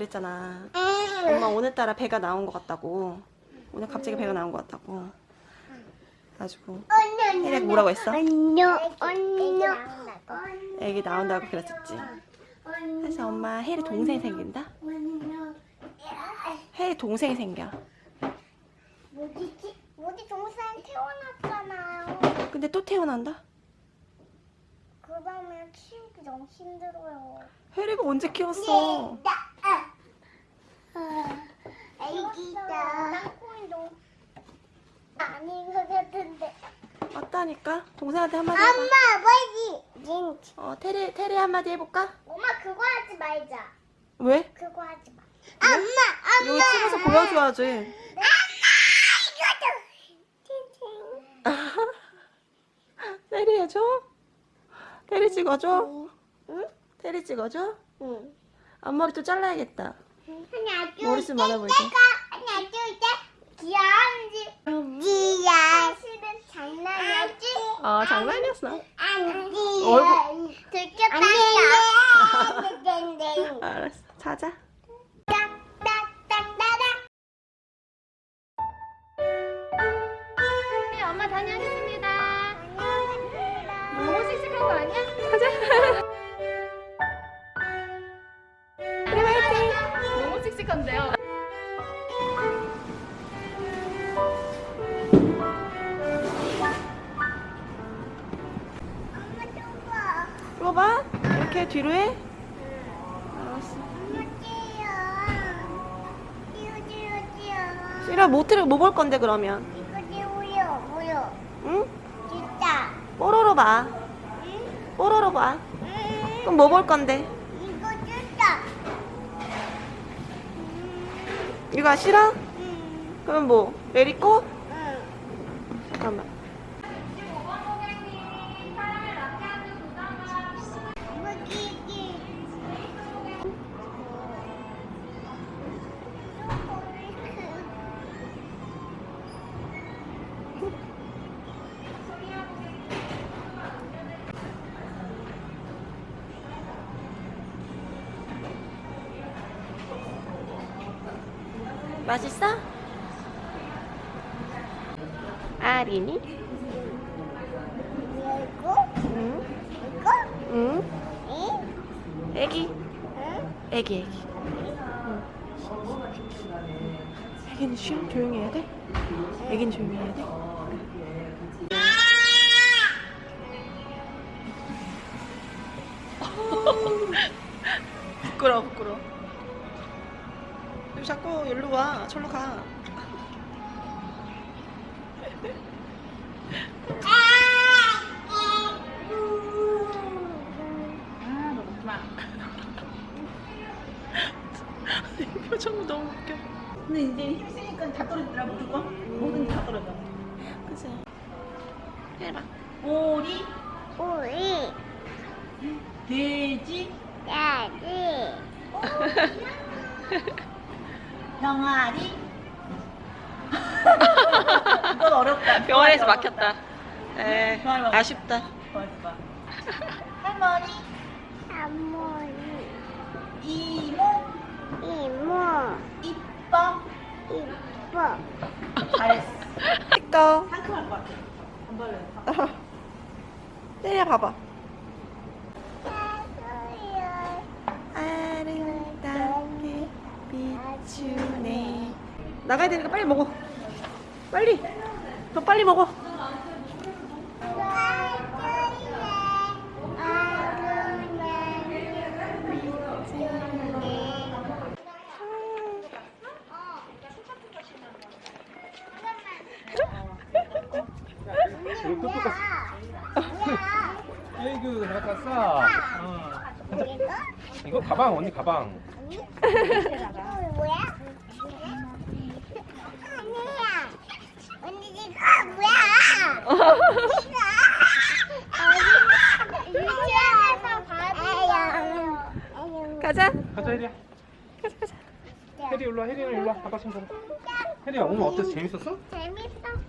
그랬잖아. 엄마 오늘따라 배가 나온 것 같다고. 오늘 갑자기 배가 나온 것 같다고. 가지고 혜리가 뭐라고 했어? 안녕 안녕 애기 나온다고 그랬었지. 그래서 엄마 혜리 동생 생긴다? 혜리 동생 생겨. 뭐지지? 우리 동생 태어났잖아요. 근데 또 태어난다? 그러면 키우기 너무 힘들어요. 혜리가 언제 키웠어? 애기다. 아닌 것 같은데. 맞다니까? 동생한테 한마디 해봐. 엄마 뭐지? 진. 어, 테리, 테리 한마디 해볼까? 엄마 그거 하지 말자. 왜? 그거 하지 마. 엄마 이거 찍어서 보여줘야지. 테리 해줘? 테리 찍어줘? 응? 테리 찍어줘? 응. 앞머리 또 잘라야겠다. 하나 둘 머리숱 많아 보이게. 하나 둘 셋 귀여운지 지야 실은 장난이었지 아, 장난이었어. 안지 얼굴- 들켰다니까 알았어. 자자. 뒤로 해. 싫어, 모트를 뭐볼 건데, 그러면? 이거 찌우요 뭐요 응? 진짜 뽀로로 봐. 응? 뽀로로 봐. 응? 그럼 뭐 볼 건데? 이거 진짜 이거 싫어? 응 그럼 뭐? 내리고? 응. 잠깐만. 맛있어? 아린이? 이거? 응? 이거? 응? 응? 애기. 응? 애기, 애기. 응. 애기는 쉬어? 조용히 해야 돼? 애기는 조용히 해야 돼? 부끄러워, 부끄러워. 왜 자꾸 여기로 와. 저로 가. 아, 너 먹지 마. 이 표정 너무 웃겨. 근데 이제 힘쓰니까 다 떨어지더라 무조건 뭐든 다 떨어져 그치? 해봐. 오리 우리 돼지 야지. 병아리 이건 어렵다 병원에서 막혔다. 에, 막- 아쉽다. 할머니 할머니. 이모 이모. 이뻐 이뻐. 잘했어 찍어. 상큼할 것 같아 안 발라요 때려 봐봐. 사소야. 아름답게 비추네. 나가야 되니까 빨리 먹어. 빨리. 더 빨리 먹어. 에이그 잘 갔어. 어. 이거 가방 언니 가방. 뭐야? 아니야. 언니 이거 뭐야? 유치원에서 봐도 가자. 가자 혜리야. 가자, 가자. 혜리 일로 와. 혜리 일로 와. 아빠 손 잡아. 혜리야 오늘 어땠어? 재밌었어? 재밌었어요.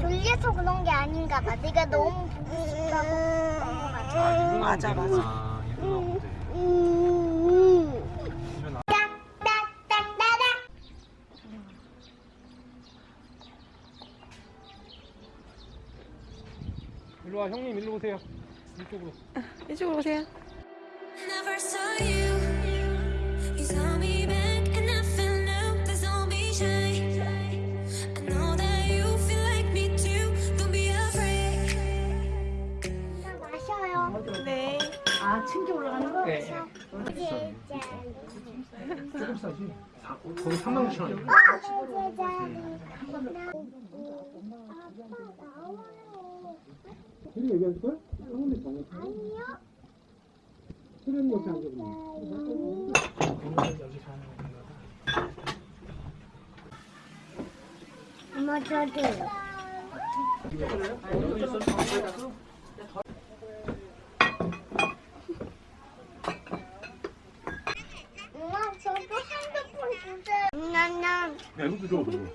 졸려서 그런 게 아닌가 봐. 내가 너무 보고 싶어서 그런 거 같아. 아, 유부남 맞아, 때문에. 아, 때. 음. 일어나. 딱딱딱딱딱. 일로 와 형님 일로 오세요. 이쪽으로. 이쪽으로 오세요. 네. 아, 층기 올라가는 거? 네. 조금 싸지. 사- 거기 3만 9천 원. 아빠 나와요. 혜리 얘기할 거야? 형님 방에 아니요. 혜리 옆에 앉아 엄마 저도. 엄마 저도 핸드폰 주세요. 나나 야 이것도 줘. 응.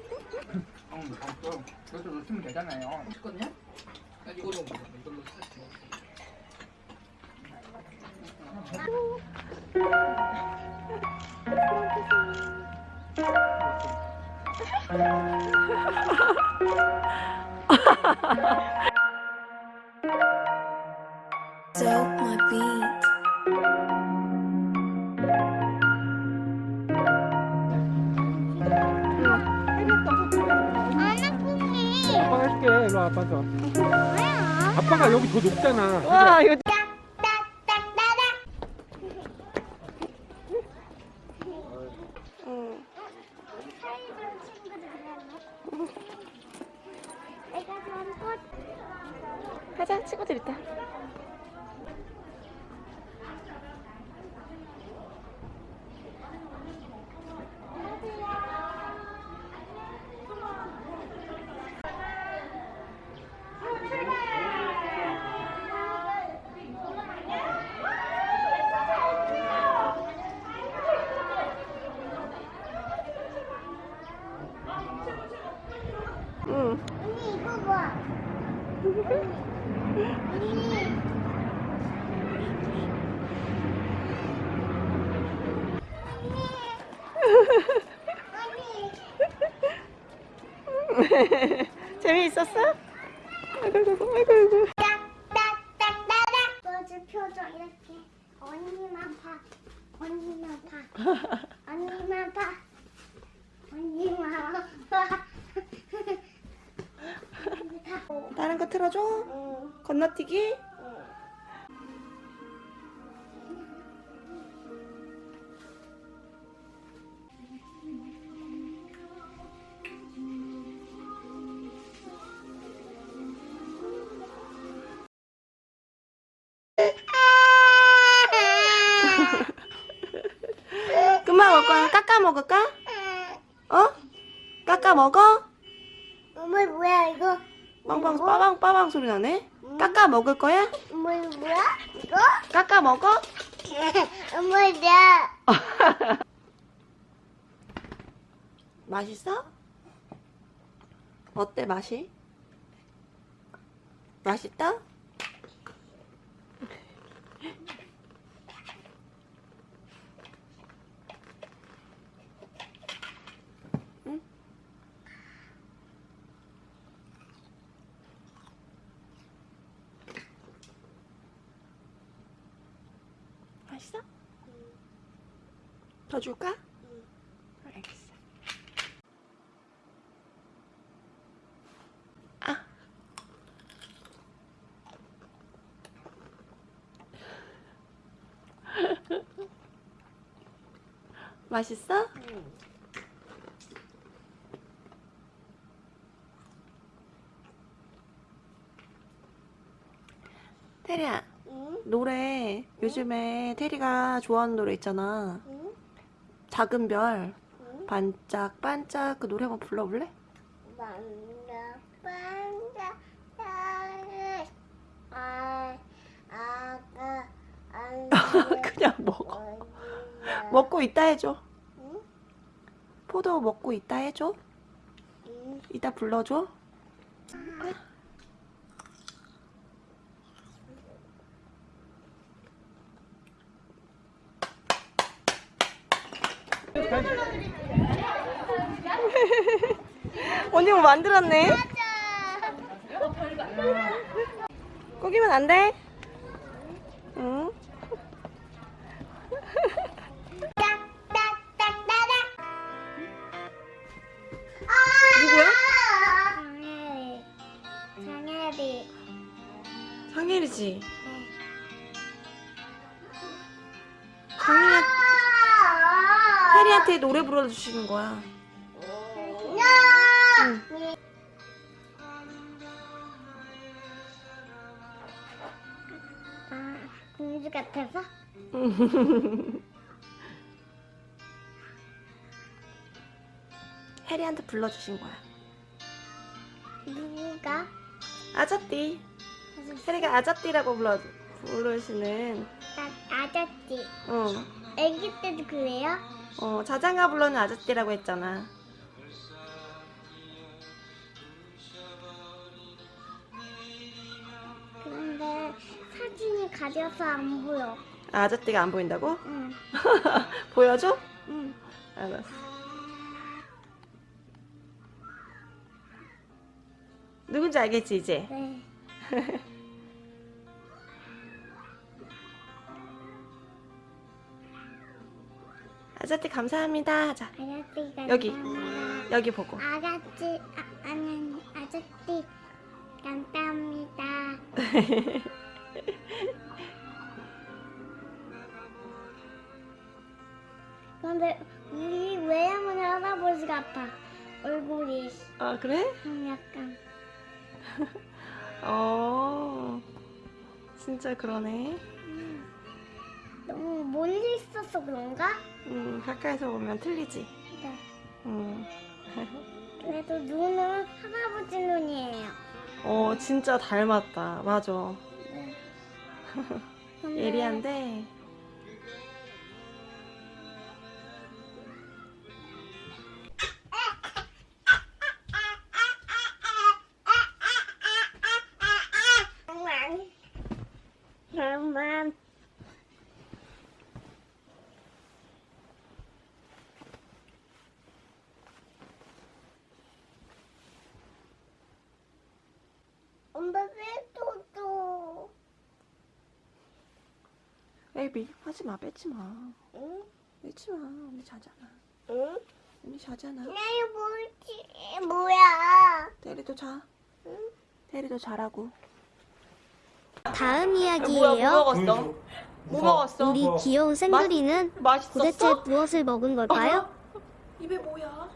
그래서 넣으면 되잖아요. 맛있거든요? 이걸로 아빠가 여기 더 높잖아. 와, 이거 딱딱딱딱딱. 응. 사이버 친구들 그랬네. 내가 전꽃 가자, 친구들 있다. 응. 언니 이거 봐. 언니. 언니. 재미있었어? 아이고, 아이고, 아이고, 아이고. 딱딱딱딱딱. 너지 표정 이렇게. 언니만 봐. 언니만 봐. 언니만 봐. 언니만 봐. 다른 거 틀어줘. 응. 건너뛰기. 소리 나네. 깎아 먹을 거야? 어머 뭐야? 이거? 깎아 먹어? 나 맛있어? 어때 맛이? 맛있다? 맛있어? 더 줄까? 알겠어. 아. 맛있어? 테리야, 응? 노래 요즘에 테리가 좋아하는 노래 있잖아. 응? 작은 별, 응? 반짝 반짝 그 노래 한번 불러볼래? 아안 그냥 먹어. 먹고 있다 해줘. 응? 포도 먹고 있다 해줘. 응? 이따 불러줘. 언니 뭐 만들었네? 꾸기면 안 돼? 응? 누구야? 장혜리. 장혜리. 상혜리지. 노래 불러주시는 거야. 응. 아, 공주 같아서? 혜리한테 불러주신 거야. 누가? 아자띠. 혜리가 아자띠라고 불러, 부르시는, 나 아저씨. 어, 애기 때도 그래요? 어, 자장가 불러는 아자띠라고 했잖아. 그런데 사진이 가려서 안 보여. 아, 아자띠가 안 보인다고? 응. 보여줘? 응. 알았어. 누군지 알겠지, 이제? 네. 아자띠 감사합니다. 아저씨가 여기. 감사합니다. 여기 보고. 아저씨, 아, 아니, 아저씨, 감사합니다. 근데 우리 외양은 할아버지 같아. 얼굴이 아, 그래? 음, 약간 어. 진짜 그러네. 너무 멀리 있어서 그런가? 음, 가까이서 보면 틀리지. 네. 음. 그래도 눈은 할아버지 눈이에요. 어, 진짜 닮았다. 맞아. 네. 예리한데. 엄마 빼줘줘. 에이비, 하지 마, 뺏지 마. 응? 뺏지 마. 언니 자잖아. 응? 언니 자잖아. 나 이거 뭐지? 뭐야? 대리도 자. 대리도 자라고. 다음 뭐야, 이야기예요. 뭐 먹었어? 뭐 먹었어? 우리 귀여운 생두리는 맛있었어? 도대체 무엇을 먹은 걸까요? 입에 뭐야?